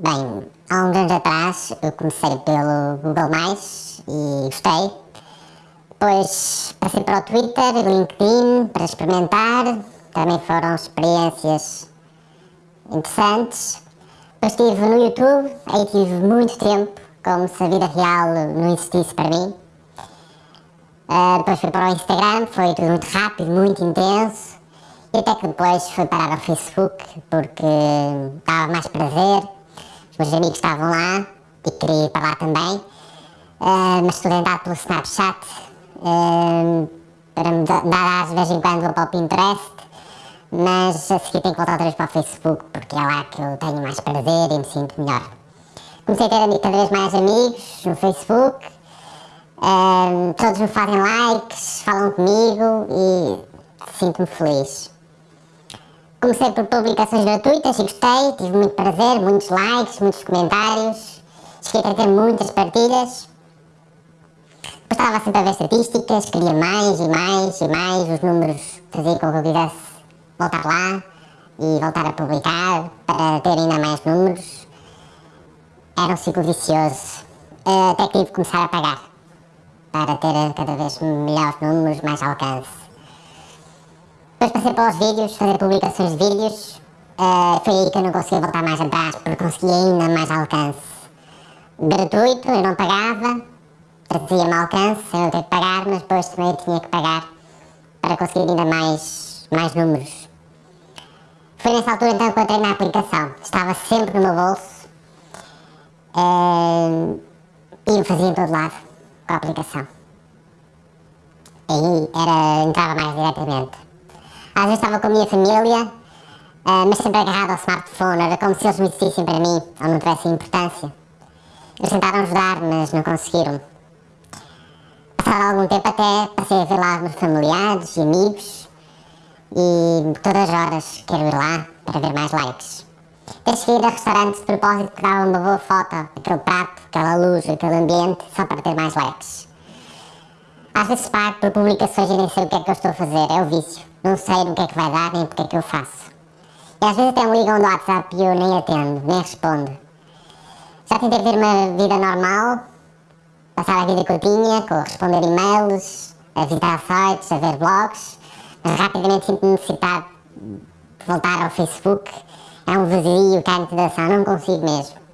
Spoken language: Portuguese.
Bem, há uns anos atrás eu comecei pelo Google+, e gostei. Depois passei para o Twitter LinkedIn para experimentar. Também foram experiências interessantes. Depois estive no YouTube, aí tive muito tempo, como se a vida real não existisse para mim. Uh, depois fui para o Instagram, foi tudo muito rápido, muito intenso. E até que depois fui parar ao Facebook, porque dava mais prazer meus amigos estavam lá e queria ir para lá também, uh, mas estou tentado pelo Snapchat, uh, para me dar de vez em quando vou para o Pinterest, mas a seguir tenho que voltar outra vez para o Facebook, porque é lá que eu tenho mais prazer e me sinto melhor. Comecei a ter cada vez mais amigos no Facebook, uh, todos me fazem likes, falam comigo e sinto-me feliz. Comecei por publicações gratuitas e gostei, tive muito prazer, muitos likes, muitos comentários, cheguei a ter muitas partilhas. Depois estava sempre a ver estatísticas, queria mais e mais e mais, os números faziam com que eu quisesse voltar lá e voltar a publicar para ter ainda mais números. Era um ciclo vicioso, até que tive que começar a pagar para ter cada vez melhores números, mais alcance. Depois passei para os vídeos, fazer publicações de vídeos. Uh, foi aí que eu não conseguia voltar mais atrás, porque conseguia ainda mais alcance. Gratuito, eu não pagava, trazia-me alcance, eu não tinha que pagar, mas depois também tinha que pagar para conseguir ainda mais, mais números. Foi nessa altura então que eu entrei na aplicação. Estava sempre no meu bolso uh, e me fazia em todo lado com a aplicação. Aí era, entrava mais diretamente. Às vezes estava com a minha família, uh, mas sempre agarrado ao smartphone, era como se eles não existissem para mim, ou não tivessem importância. Eles tentaram ajudar, mas não conseguiram. Passado algum tempo até passei a ver lá meus familiares e amigos, e todas as horas quero ir lá para ver mais likes. Até cheguei a restaurantes de propósito que davam uma boa foto, aquele prato, aquela luz, aquele ambiente, só para ter mais likes. Às vezes pago por publicações e nem sei o que é que eu estou a fazer, é o vício. Não sei no que é que vai dar nem porque é que eu faço. E às vezes até me ligam do WhatsApp e eu nem atendo, nem respondo. Já tentei ter uma vida normal, passar a vida que eu tinha, com responder e-mails, a visitar sites, a ver blogs, mas rapidamente sinto necessidade de voltar ao Facebook. É um vazio, carne de ação, não consigo mesmo.